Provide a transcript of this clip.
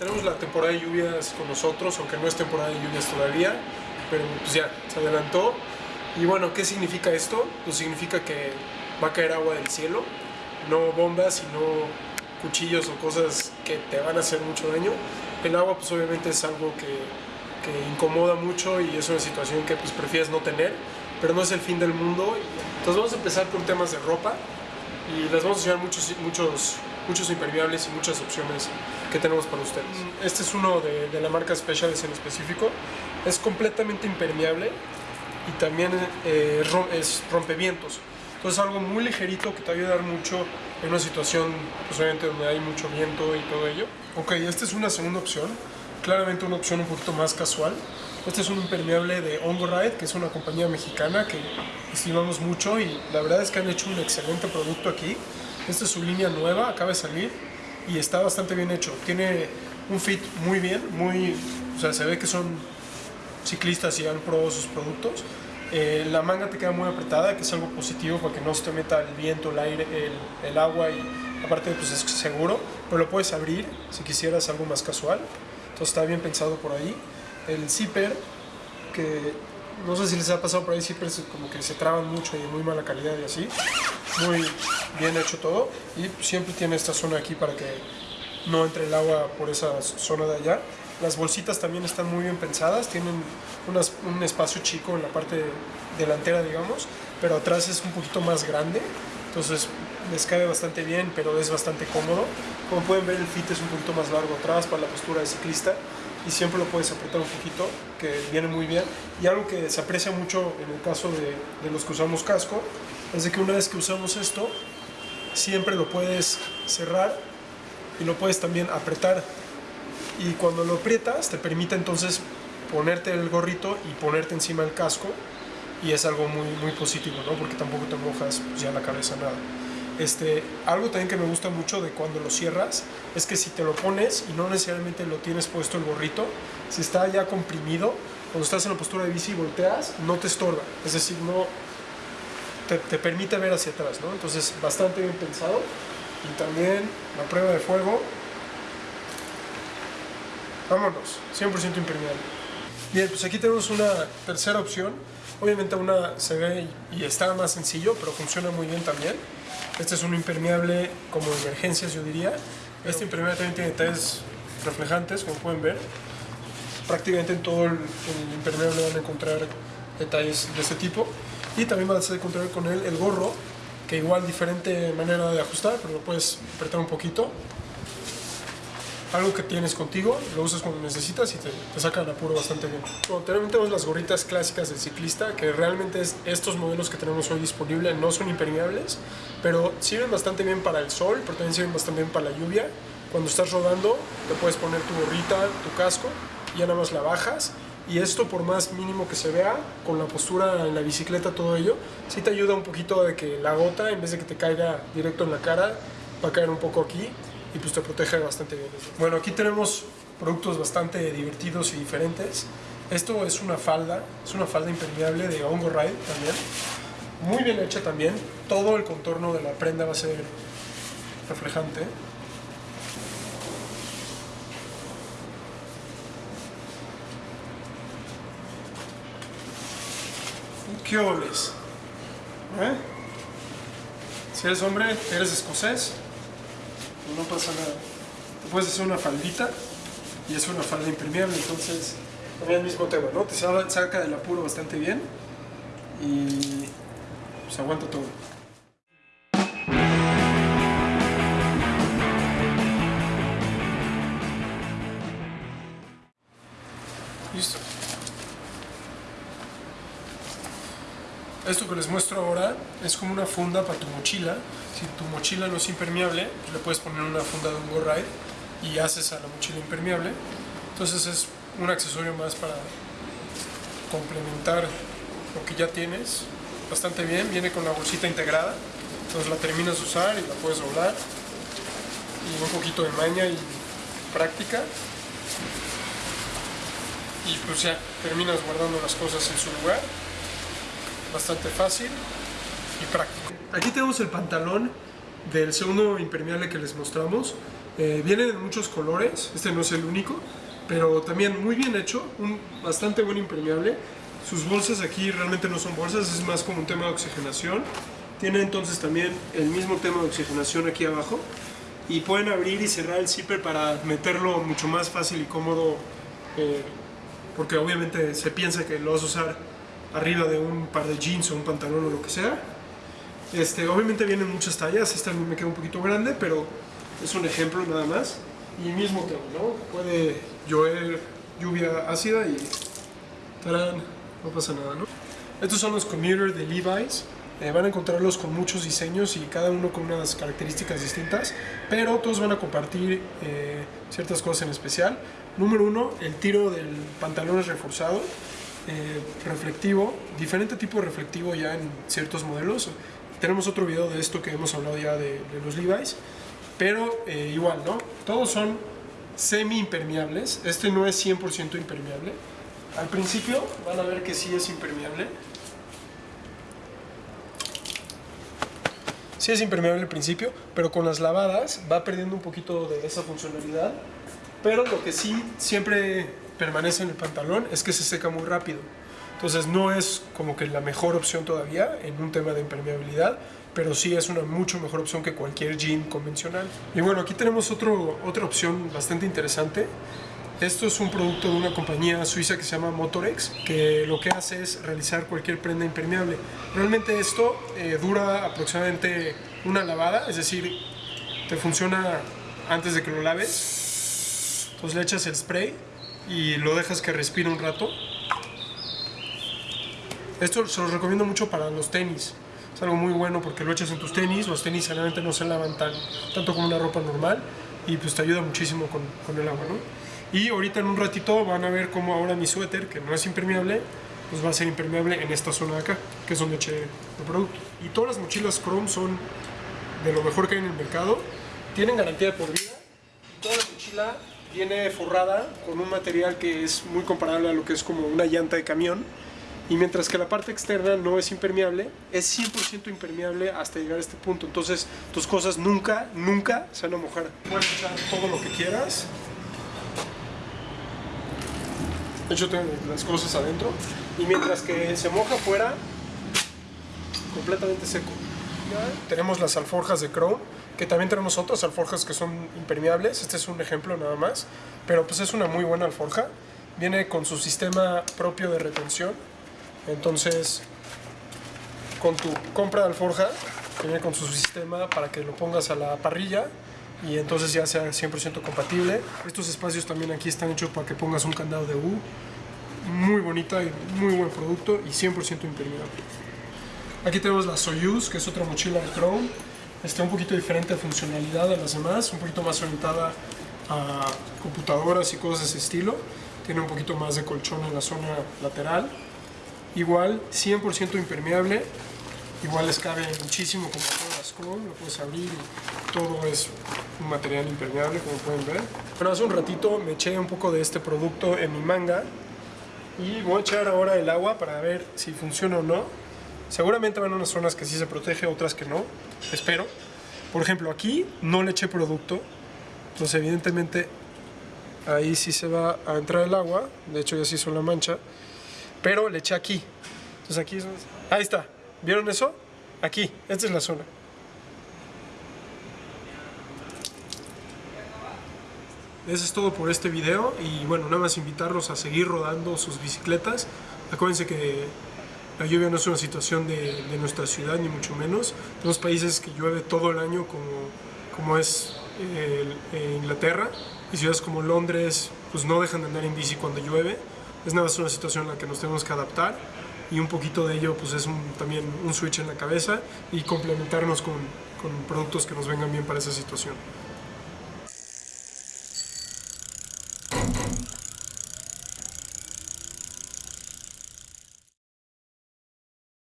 Tenemos la temporada de lluvias con nosotros, aunque no es temporada de lluvias todavía, pero pues ya, se adelantó. Y bueno, ¿qué significa esto? Pues significa que va a caer agua del cielo, no bombas, sino cuchillos o cosas que te van a hacer mucho daño. El agua pues obviamente es algo que, que incomoda mucho y es una situación que pues prefieres no tener, pero no es el fin del mundo. Entonces vamos a empezar con temas de ropa y les vamos a enseñar muchos, muchos, muchos impermeables y muchas opciones que tenemos para ustedes. Este es uno de, de la marca Specials en específico. Es completamente impermeable y también eh, es rompevientos. Entonces algo muy ligerito que te va a ayudar mucho en una situación, pues donde hay mucho viento y todo ello. Ok, esta es una segunda opción, claramente una opción un poquito más casual. Este es un impermeable de Hongo Ride, que es una compañía mexicana que estimamos mucho y la verdad es que han hecho un excelente producto aquí. Esta es su línea nueva, acaba de salir y está bastante bien hecho. Tiene un fit muy bien, muy, o sea, se ve que son ciclistas y han probado sus productos. Eh, la manga te queda muy apretada, que es algo positivo para que no se te meta el viento, el aire, el, el agua y aparte pues es seguro, pero lo puedes abrir si quisieras algo más casual. Entonces está bien pensado por ahí. El zipper, que no sé si les ha pasado por ahí, zippers como que se traban mucho y muy mala calidad y así. Muy bien hecho todo y siempre tiene esta zona aquí para que no entre el agua por esa zona de allá. Las bolsitas también están muy bien pensadas, tienen un espacio chico en la parte delantera, digamos, pero atrás es un poquito más grande, entonces les cabe bastante bien, pero es bastante cómodo. Como pueden ver, el fit es un poquito más largo atrás para la postura de ciclista y siempre lo puedes apretar un poquito, que viene muy bien. Y algo que se aprecia mucho en el caso de, de los que usamos casco, es de que una vez que usamos esto, siempre lo puedes cerrar y lo puedes también apretar y cuando lo aprietas te permite entonces ponerte el gorrito y ponerte encima el casco y es algo muy, muy positivo, ¿no? Porque tampoco te mojas pues, ya la cabeza nada. Este, algo también que me gusta mucho de cuando lo cierras es que si te lo pones y no necesariamente lo tienes puesto el gorrito, si está ya comprimido, cuando estás en la postura de bici y volteas, no te estorba. Es decir, no te, te permite ver hacia atrás. Entonces, bastante bien pensado. Y también la prueba de fuego Vámonos, 100% impermeable. Bien, pues aquí tenemos una tercera opción. Obviamente una se ve y está más sencillo, pero funciona muy bien también. Este es un impermeable como emergencias, yo diría. Este impermeable también tiene detalles reflejantes, como pueden ver. Prácticamente en todo el, el impermeable van a encontrar detalles de este tipo. Y también vas a encontrar con él el gorro, que igual diferente manera de ajustar, pero lo puedes apretar un poquito algo que tienes contigo, lo usas cuando necesitas y te, te saca el apuro bastante bien. Bueno, también tenemos las gorritas clásicas del ciclista, que realmente es, estos modelos que tenemos hoy disponibles no son impermeables, pero sirven bastante bien para el sol, pero también sirven bastante bien para la lluvia. Cuando estás rodando, te puedes poner tu gorrita, tu casco, y ya nada más la bajas. Y esto, por más mínimo que se vea, con la postura en la bicicleta, todo ello, sí te ayuda un poquito de que la gota, en vez de que te caiga directo en la cara, va a caer un poco aquí y pues te protege bastante bien. Bueno, aquí tenemos productos bastante divertidos y diferentes. Esto es una falda, es una falda impermeable de Hongo Ride también. Muy bien hecha también. Todo el contorno de la prenda va a ser reflejante. ¿Qué oles? ¿Eh? Si eres hombre, eres escocés, no pasa nada. Te puedes hacer una faldita y es una falda impermeable, entonces también el mismo tema, ¿no? Te sa- saca del apuro bastante bien y pues aguanta todo. Esto que les muestro ahora es como una funda para tu mochila. Si tu mochila no es impermeable, pues le puedes poner una funda de un Go Ride y haces a la mochila impermeable. Entonces es un accesorio más para complementar lo que ya tienes. Bastante bien, viene con la bolsita integrada. Entonces la terminas de usar y la puedes doblar. Y un poquito de maña y práctica. Y pues ya, terminas guardando las cosas en su lugar bastante fácil y práctico. Aquí tenemos el pantalón del segundo impermeable que les mostramos. Eh, vienen en muchos colores, este no es el único, pero también muy bien hecho, un bastante buen impermeable. Sus bolsas aquí realmente no son bolsas, es más como un tema de oxigenación. Tiene entonces también el mismo tema de oxigenación aquí abajo y pueden abrir y cerrar el zipper para meterlo mucho más fácil y cómodo eh, porque obviamente se piensa que lo vas a usar arriba de un par de jeans o un pantalón o lo que sea. Este, obviamente vienen muchas tallas, esta me queda un poquito grande, pero es un ejemplo nada más. Y mismo tema. Puede llover lluvia ácida y tarán, no pasa nada, ¿no? Estos son los commuters de Levi's. Eh, van a encontrarlos con muchos diseños y cada uno con unas características distintas, pero todos van a compartir eh, ciertas cosas en especial. Número uno, el tiro del pantalón es reforzado, eh, reflectivo, diferente tipo de reflectivo ya en ciertos modelos. Tenemos otro video de esto que hemos hablado ya de, de los Levi's, pero igual, ¿no? Todos son semi impermeables, este no es 100% impermeable. Al principio van a ver que sí es impermeable, sí es impermeable al principio, pero con las lavadas va perdiendo un poquito de esa funcionalidad. Pero lo que sí siempre permanece en el pantalón es que se seca muy rápido. Entonces no es como que la mejor opción todavía en un tema de impermeabilidad, pero sí es una mucho mejor opción que cualquier jean convencional. Y bueno, aquí tenemos otro, otra opción bastante interesante esto es un producto de una compañía suiza que se llama Motorex, que lo que hace es realizar cualquier prenda impermeable. Realmente esto eh, dura aproximadamente una lavada, es decir, te funciona antes de que lo laves. Entonces le echas el spray y lo dejas que respire un rato. Esto se lo recomiendo mucho para los tenis. Es algo muy bueno porque lo echas en tus tenis, los tenis generalmente no se lavan tan, tanto como una ropa normal y pues te ayuda muchísimo con, con el agua, ¿no? Y ahorita en un ratito van a ver cómo ahora mi suéter, que no es impermeable, pues va a ser impermeable en esta zona de acá, que es donde eché el producto. Y todas las mochilas Chrome son de lo mejor que hay en el mercado. Tienen garantía por vida. Y toda la mochila viene forrada con un material que es muy comparable a lo que es como una llanta de camión. Y mientras que la parte externa no es impermeable, es 100% impermeable hasta llegar a este punto. Entonces tus cosas nunca, nunca se van a mojar. Puedes echar todo lo que quieras De hecho, tengo las cosas adentro. Y mientras que se moja afuera, completamente seco. Tenemos las alforjas de Chrome, que también tenemos otras alforjas que son impermeables. Este es un ejemplo nada más. Pero pues es una muy buena alforja. Viene con su sistema propio de retención. Entonces, con tu compra de alforja, viene con su sistema para que lo pongas a la parrilla y entonces ya sea 100% compatible. Estos espacios también aquí están hechos para que pongas un candado de U. Muy bonita y muy buen producto y 100% impermeable. Aquí tenemos la Soyuz, que es otra mochila de Chrome. Está un poquito diferente de funcionalidad de las demás, un poquito más orientada a computadoras y cosas de ese estilo. Tiene un poquito más de colchón en la zona lateral. Igual, 100% impermeable. Igual les cabe muchísimo como todas las lo puedes abrir y todo es un material impermeable como pueden ver. Bueno, hace un ratito me eché un poco de este producto en mi manga y voy a echar ahora el agua para ver si funciona o no. Seguramente van a unas zonas que sí se protege, otras que no, espero. Por ejemplo, aquí no le eché producto, entonces evidentemente ahí sí se va a entrar el agua, de hecho ya se hizo la mancha, pero le eché aquí. Entonces aquí es... Ahí está, ¿vieron eso? Aquí, esta es la zona. Eso es todo por este video y bueno, nada más invitarlos a seguir rodando sus bicicletas. Acuérdense que la lluvia no es una situación de, nuestra ciudad, ni mucho menos. Tenemos países que llueve todo el año como, como es eh, Inglaterra y ciudades como Londres pues no dejan de andar en bici cuando llueve. Es nada más una situación en la que nos tenemos que adaptar y un poquito de ello pues es también un switch en la cabeza y complementarnos con, con productos que nos vengan bien para esa situación.